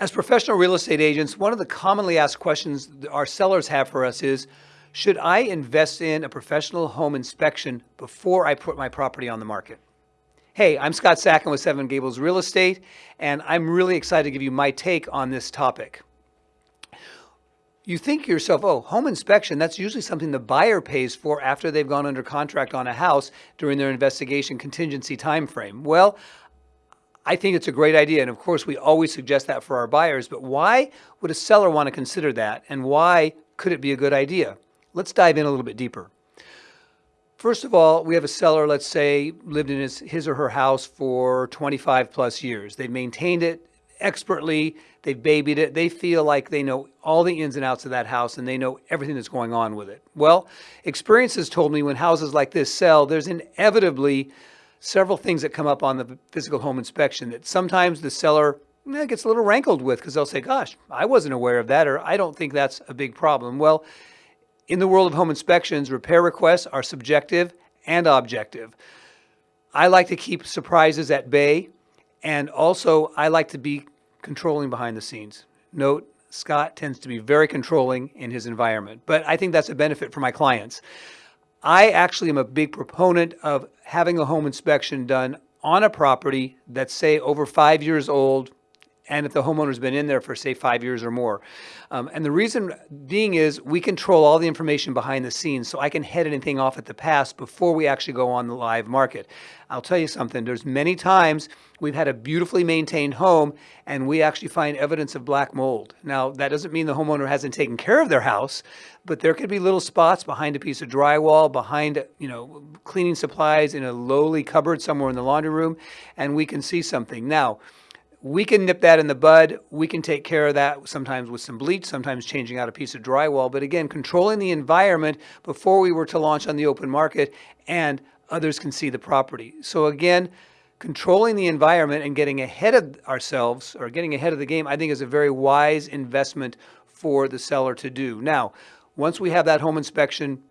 As professional real estate agents, one of the commonly asked questions our sellers have for us is, should I invest in a professional home inspection before I put my property on the market? Hey, I'm Scott Sacken with Seven Gables Real Estate, and I'm really excited to give you my take on this topic. You think to yourself, oh, home inspection, that's usually something the buyer pays for after they've gone under contract on a house during their investigation contingency time frame. Well, I think it's a great idea. And of course, we always suggest that for our buyers. But why would a seller want to consider that? And why could it be a good idea? Let's dive in a little bit deeper. First of all, we have a seller, let's say, lived in his, his or her house for 25 plus years. They've maintained it expertly, they've babied it, they feel like they know all the ins and outs of that house and they know everything that's going on with it. Well, experience has told me when houses like this sell, there's inevitably several things that come up on the physical home inspection that sometimes the seller eh, gets a little rankled with because they'll say, gosh, I wasn't aware of that, or I don't think that's a big problem. Well, in the world of home inspections, repair requests are subjective and objective. I like to keep surprises at bay, and also I like to be controlling behind the scenes. Note, Scott tends to be very controlling in his environment, but I think that's a benefit for my clients. I actually am a big proponent of having a home inspection done on a property that's say over five years old, and if the homeowner's been in there for say five years or more. Um, and the reason being is we control all the information behind the scenes so I can head anything off at the pass before we actually go on the live market. I'll tell you something, there's many times we've had a beautifully maintained home and we actually find evidence of black mold. Now that doesn't mean the homeowner hasn't taken care of their house, but there could be little spots behind a piece of drywall, behind you know cleaning supplies in a lowly cupboard somewhere in the laundry room, and we can see something. Now, we can nip that in the bud. We can take care of that sometimes with some bleach, sometimes changing out a piece of drywall. But again, controlling the environment before we were to launch on the open market and others can see the property. So again, controlling the environment and getting ahead of ourselves or getting ahead of the game, I think is a very wise investment for the seller to do. Now, once we have that home inspection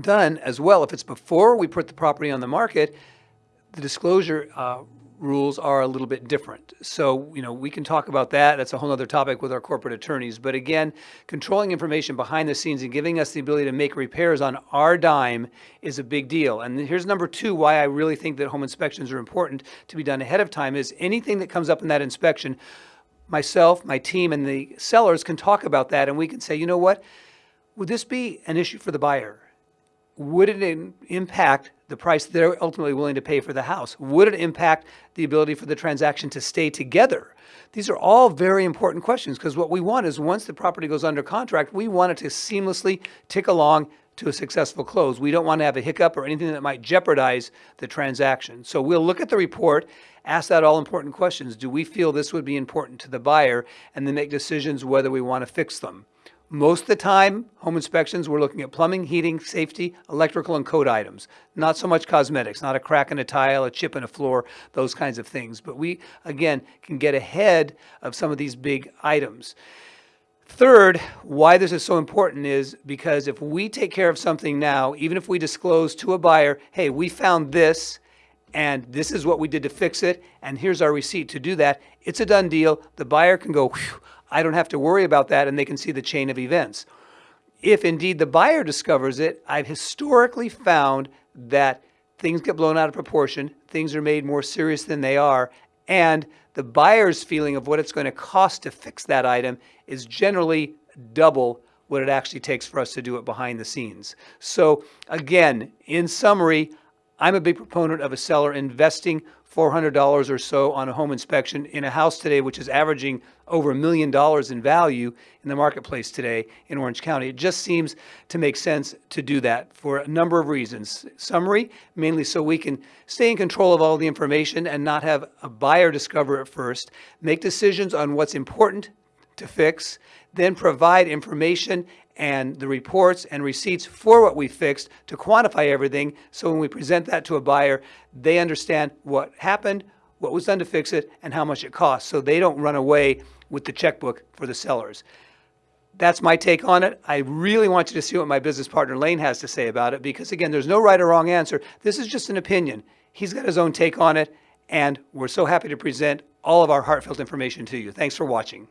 done as well, if it's before we put the property on the market, the disclosure uh, rules are a little bit different. So, you know, we can talk about that. That's a whole other topic with our corporate attorneys. But again, controlling information behind the scenes and giving us the ability to make repairs on our dime is a big deal. And here's number two, why I really think that home inspections are important to be done ahead of time is anything that comes up in that inspection, myself, my team, and the sellers can talk about that and we can say, you know what, would this be an issue for the buyer? Would it impact the price they're ultimately willing to pay for the house? Would it impact the ability for the transaction to stay together? These are all very important questions because what we want is once the property goes under contract, we want it to seamlessly tick along to a successful close. We don't want to have a hiccup or anything that might jeopardize the transaction. So we'll look at the report, ask that all important questions. Do we feel this would be important to the buyer? And then make decisions whether we want to fix them. Most of the time, home inspections, we're looking at plumbing, heating, safety, electrical, and code items. Not so much cosmetics, not a crack in a tile, a chip in a floor, those kinds of things. But we, again, can get ahead of some of these big items. Third, why this is so important is because if we take care of something now, even if we disclose to a buyer, hey, we found this, and this is what we did to fix it, and here's our receipt to do that, it's a done deal. The buyer can go, I don't have to worry about that and they can see the chain of events. If indeed the buyer discovers it, I've historically found that things get blown out of proportion, things are made more serious than they are, and the buyer's feeling of what it's going to cost to fix that item is generally double what it actually takes for us to do it behind the scenes. So again, in summary, I'm a big proponent of a seller investing $400 or so on a home inspection in a house today, which is averaging over a million dollars in value in the marketplace today in Orange County. It just seems to make sense to do that for a number of reasons. Summary, mainly so we can stay in control of all the information and not have a buyer discover it first, make decisions on what's important to fix, then provide information and the reports and receipts for what we fixed to quantify everything. So when we present that to a buyer, they understand what happened, what was done to fix it, and how much it costs. So they don't run away with the checkbook for the sellers. That's my take on it. I really want you to see what my business partner Lane has to say about it because again, there's no right or wrong answer. This is just an opinion. He's got his own take on it And we're so happy to present all of our heartfelt information to you. Thanks for watching.